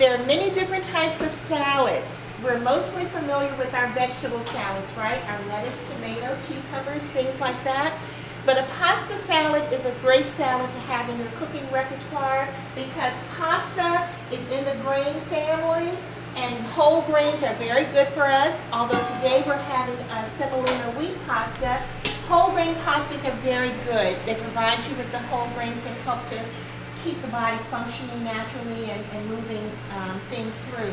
There are many different types of salads. We're mostly familiar with our vegetable salads, right? Our lettuce, tomato, cucumbers, things like that. But a pasta salad is a great salad to have in your cooking repertoire because pasta is in the grain family and whole grains are very good for us. Although today we're having a semolina wheat pasta, whole grain pastas are very good. They provide you with the whole grains that help to keep the body functioning naturally and, and moving um, things through.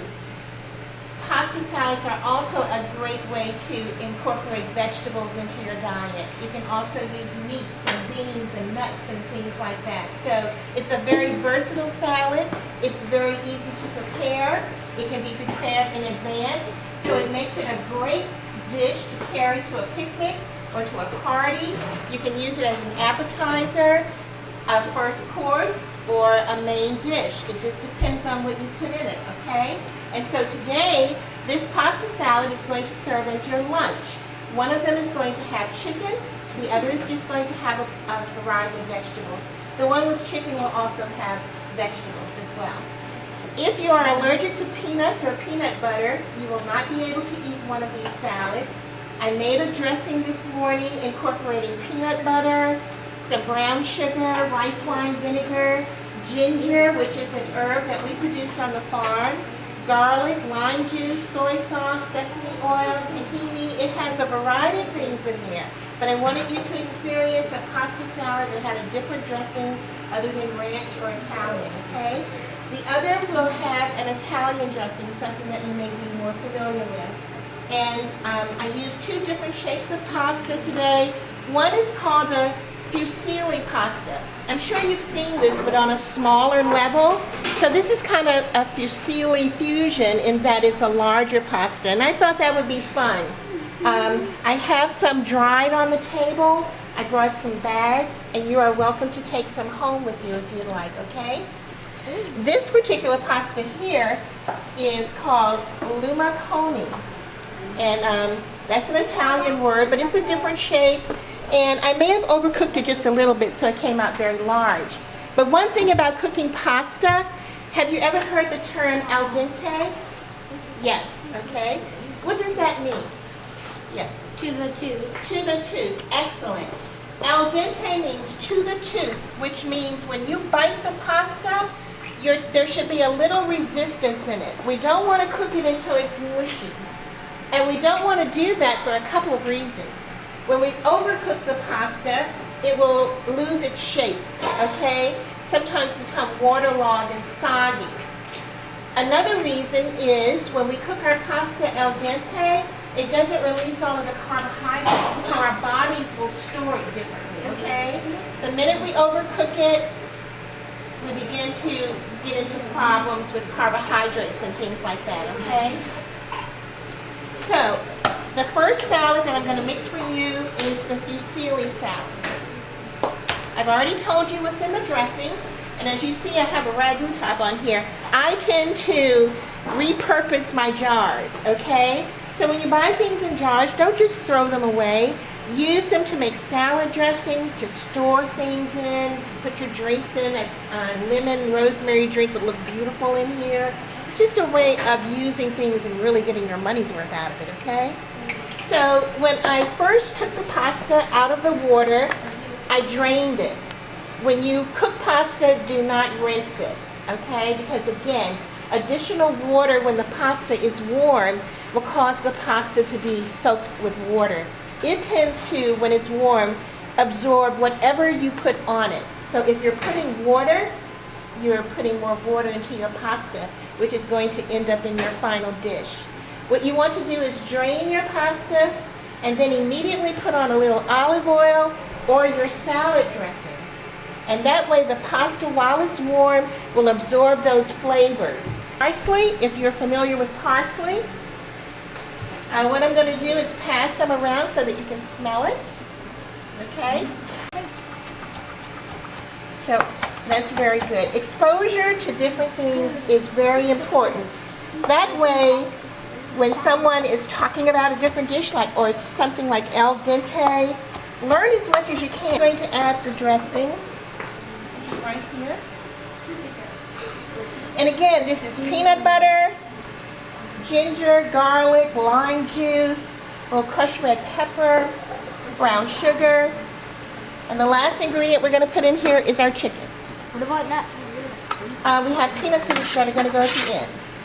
Pasta salads are also a great way to incorporate vegetables into your diet. You can also use meats and beans and nuts and things like that. So it's a very versatile salad. It's very easy to prepare. It can be prepared in advance. So it makes it a great dish to carry to a picnic or to a party. You can use it as an appetizer, a first course, or a main dish. It just depends on what you put in it, okay? And so today, this pasta salad is going to serve as your lunch. One of them is going to have chicken, the other is just going to have a, a variety of vegetables. The one with chicken will also have vegetables as well. If you are allergic to peanuts or peanut butter, you will not be able to eat one of these salads. I made a dressing this morning incorporating peanut butter, some brown sugar, rice wine vinegar, ginger, which is an herb that we produce on the farm, garlic, lime juice, soy sauce, sesame oil, tahini. It has a variety of things in there. But I wanted you to experience a pasta salad that had a different dressing other than ranch or Italian, okay? The other will have an Italian dressing, something that you may be more familiar with. And um, I used two different shapes of pasta today. One is called a fusilli pasta. I'm sure you've seen this, but on a smaller level. So this is kind of a fusilli fusion in that it's a larger pasta. And I thought that would be fun. Um, I have some dried on the table. I brought some bags, and you are welcome to take some home with you if you'd like, okay? This particular pasta here is called lumaconi. And um, that's an Italian word, but it's a different shape. And I may have overcooked it just a little bit so it came out very large. But one thing about cooking pasta, have you ever heard the term al dente? Yes, okay. What does that mean? Yes. To the tooth. To the tooth, excellent. Al dente means to the tooth, which means when you bite the pasta, there should be a little resistance in it. We don't want to cook it until it's mushy. And we don't want to do that for a couple of reasons. When we overcook the pasta, it will lose its shape, okay? Sometimes become waterlogged and soggy. Another reason is when we cook our pasta al dente, it doesn't release all of the carbohydrates, so our bodies will store it differently, okay? The minute we overcook it, we begin to get into problems with carbohydrates and things like that, okay? So, the first salad that I'm going to mix for you is the fusilli salad. I've already told you what's in the dressing, and as you see I have a ragu top on here. I tend to repurpose my jars, okay? So when you buy things in jars, don't just throw them away. Use them to make salad dressings, to store things in, to put your drinks in. A uh, lemon rosemary drink would look beautiful in here. It's just a way of using things and really getting your money's worth out of it, okay? So when I first took the pasta out of the water, I drained it. When you cook pasta, do not rinse it, okay? Because again, additional water when the pasta is warm will cause the pasta to be soaked with water. It tends to, when it's warm, absorb whatever you put on it. So if you're putting water, you're putting more water into your pasta, which is going to end up in your final dish. What you want to do is drain your pasta and then immediately put on a little olive oil or your salad dressing. And that way the pasta, while it's warm, will absorb those flavors. Parsley, if you're familiar with parsley, uh, what I'm going to do is pass some around so that you can smell it. Okay? So that's very good. Exposure to different things is very important. That way, when someone is talking about a different dish, like or something like al dente, learn as much as you can. I'm going to add the dressing right here. And again, this is peanut butter, ginger, garlic, lime juice, a little crushed red pepper, brown sugar. And the last ingredient we're gonna put in here is our chicken. What about nuts? Uh, we have peanut seeds that are gonna go at the end.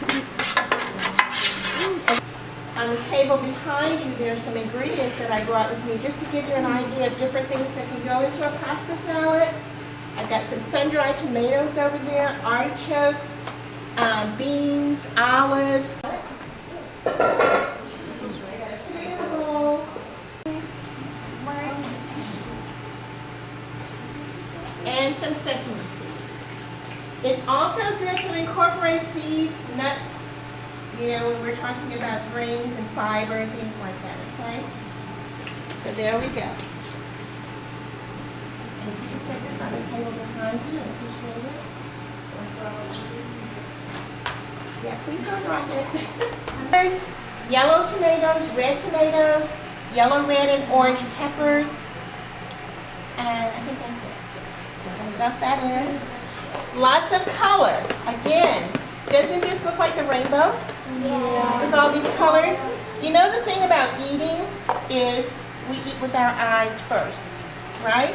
On the table behind you, there's some ingredients that I brought with me just to give you an idea of different things that can go into a pasta salad. I've got some sun-dried tomatoes over there, artichokes, um, beans, olives. And some sesame seeds. It's also good to incorporate seeds, nuts, you know, when we're talking about grains and fiber and things like that, okay? So there we go. And you can set this on the table behind you, I appreciate it. Yeah, please don't drop it. There's yellow tomatoes, red tomatoes, yellow, red, and orange peppers. And I think that's it. So I'm gonna dump that in. Lots of color. Again, doesn't this look like the rainbow? Yeah. with all these colors. You know the thing about eating is we eat with our eyes first, right?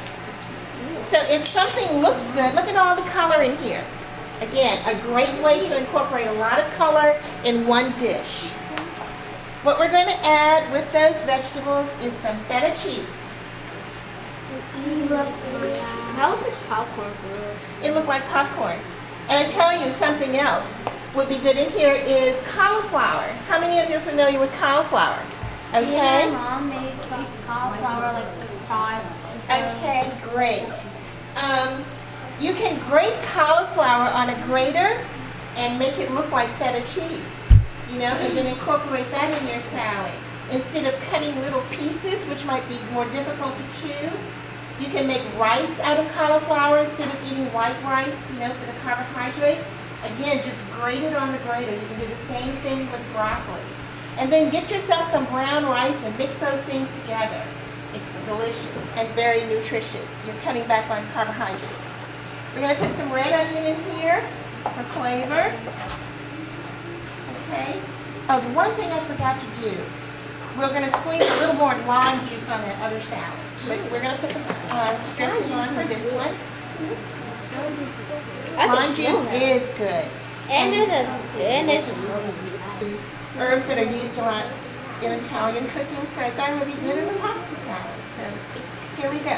So if something looks good, look at all the color in here. Again, a great way to incorporate a lot of color in one dish. What we're going to add with those vegetables is some feta cheese. How was this popcorn It looked like popcorn. And I tell you something else would be good in here is cauliflower. How many of you are familiar with cauliflower? Okay? My mom made cauliflower like five. Okay, great. Um, you can grate cauliflower on a grater and make it look like feta cheese, you know, and then incorporate that in your salad. Instead of cutting little pieces, which might be more difficult to chew, you can make rice out of cauliflower instead of eating white rice, you know, for the carbohydrates. Again, just grate it on the grater. You can do the same thing with broccoli. And then get yourself some brown rice and mix those things together. It's delicious and very nutritious. You're cutting back on carbohydrates. We're going to put some red onion in here for flavor. Okay. Oh, the one thing I forgot to do, we're going to squeeze a little more lime juice on that other salad. But we're going to put the uh, dressing on for this one. Is good. And this is and this is Herbs that are used a lot in Italian cooking, so I thought it would be good in the pasta salad. So here we go.